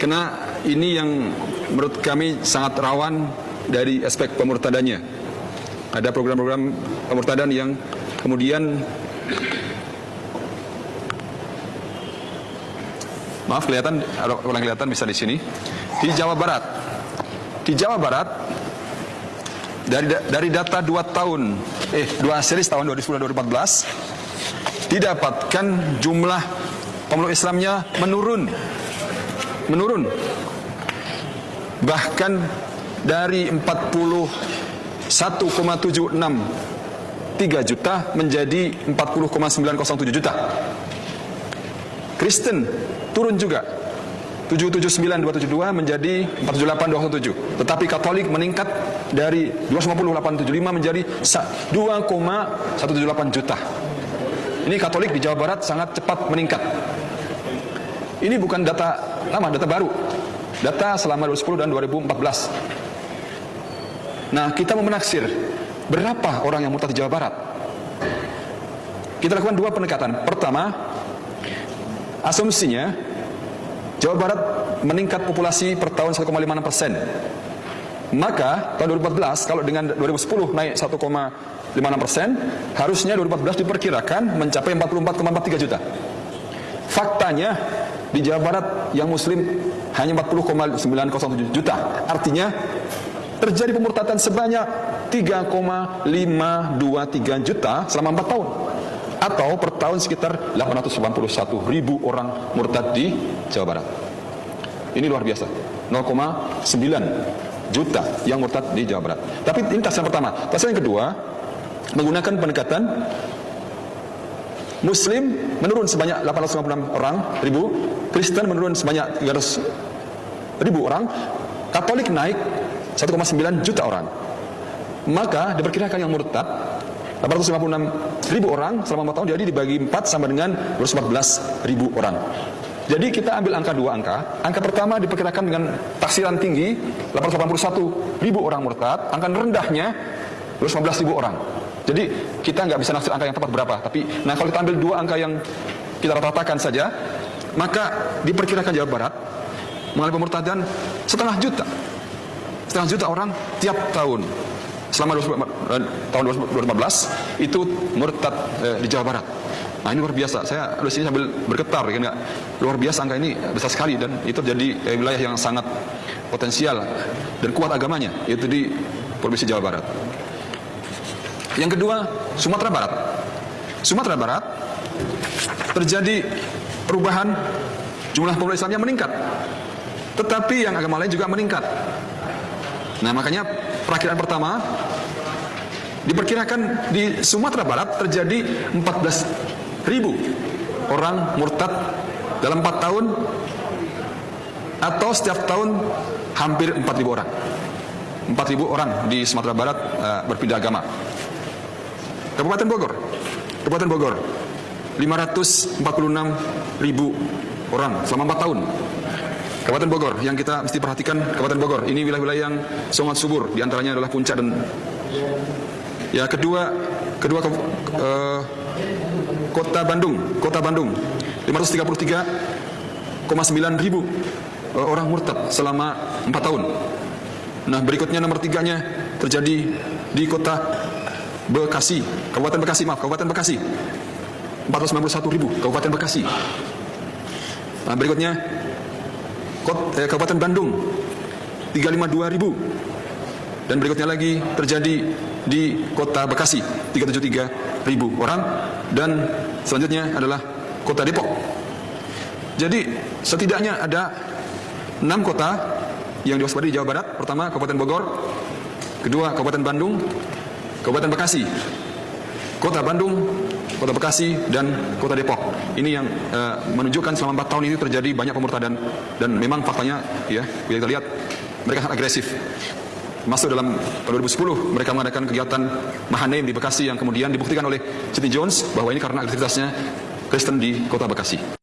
Karena ini yang menurut kami sangat rawan dari aspek pemurtadannya. Ada program-program pemurtadan yang kemudian Maaf kelihatan, orang kelihatan bisa di sini. Di Jawa Barat, di Jawa Barat dari dari data dua tahun, eh dua series tahun 2010 2014 didapatkan jumlah pemeluk Islamnya menurun, menurun. Bahkan dari 41,76 3 juta menjadi 40,907 juta. Kristen turun juga 779.272 menjadi 478.207 tetapi Katolik meningkat dari 250.875 menjadi 2,178 juta ini Katolik di Jawa Barat sangat cepat meningkat ini bukan data lama, data baru data selama 2010 dan 2014 nah kita mau menaksir berapa orang yang murtad di Jawa Barat kita lakukan dua pendekatan pertama Asumsinya Jawa Barat meningkat populasi per tahun 1,56 persen. Maka tahun 2014 kalau dengan 2010 naik 1,56 persen, harusnya 2014 diperkirakan mencapai 44,43 juta. Faktanya di Jawa Barat yang Muslim hanya 40,907 juta. Artinya terjadi pemurtadan sebanyak 3,523 juta selama 4 tahun atau per tahun sekitar 881 ribu orang murtad di Jawa Barat. Ini luar biasa. 0,9 juta yang murtad di Jawa Barat. Tapi ini tas yang pertama. Tas yang kedua, menggunakan pendekatan Muslim menurun sebanyak 856 orang ribu, Kristen menurun sebanyak 300 ribu orang, Katolik naik 1,9 juta orang. Maka diperkirakan yang murtad 856 ribu orang selama 4 tahun jadi dibagi 4 sama dengan 214 ribu orang. Jadi kita ambil angka dua angka. Angka pertama diperkirakan dengan taksiran tinggi 881 ribu orang murtad. Angka rendahnya 215 ribu orang jadi kita nggak bisa naksir angka yang tepat berapa tapi nah kalau kita ambil dua angka yang kita rata-ratakan saja maka diperkirakan Jawa Barat mengalami pemurtadan setengah juta setengah juta orang tiap tahun selama 20, tahun 2015 itu murtad eh, di Jawa Barat. Nah ini luar biasa. Saya di sini sambil bergetar, kan nggak luar biasa angka ini besar sekali dan itu jadi eh, wilayah yang sangat potensial dan kuat agamanya yaitu di provinsi Jawa Barat. Yang kedua Sumatera Barat. Sumatera Barat terjadi perubahan jumlah pemuda Islamnya meningkat, tetapi yang agama lain juga meningkat. Nah makanya perakhiran pertama diperkirakan di Sumatera Barat terjadi 14 ribu orang murtad dalam 4 tahun atau setiap tahun hampir 4 ribu orang 4 ribu orang di Sumatera Barat uh, berpindah agama Kabupaten Bogor. Kabupaten Bogor. 546 ribu orang selama 4 tahun. Kabupaten Bogor yang kita mesti perhatikan Kabupaten Bogor ini wilayah-wilayah yang sangat subur di antaranya adalah puncak dan ya kedua kedua uh, kota Bandung kota Bandung. 533,9 ribu uh, orang murtad selama 4 tahun. Nah berikutnya nomor tiganya terjadi di kota Bekasi. Kabupaten Bekasi maaf. Kabupaten Bekasi. 491 ribu. Kabupaten Bekasi. Nah, berikutnya. Eh, Kabupaten Bandung. 352 ribu. Dan berikutnya lagi terjadi di kota Bekasi. 373 ribu orang. Dan selanjutnya adalah kota Depok. Jadi setidaknya ada enam kota yang diwaspadai di Jawa Barat. Pertama Kabupaten Bogor. Kedua Kabupaten Bandung Kabupaten Bekasi kota Bandung Kota Bekasi dan Kota Depok. Ini yang uh, menunjukkan selama 4 tahun ini terjadi banyak pemurtadan dan memang faktanya ya kita lihat mereka sangat agresif. Masuk dalam tahun 2010 mereka mengadakan kegiatan Mahanem di Bekasi yang kemudian dibuktikan oleh Siti Jones bahwa ini karena aktivitasnya Kristen di Kota Bekasi.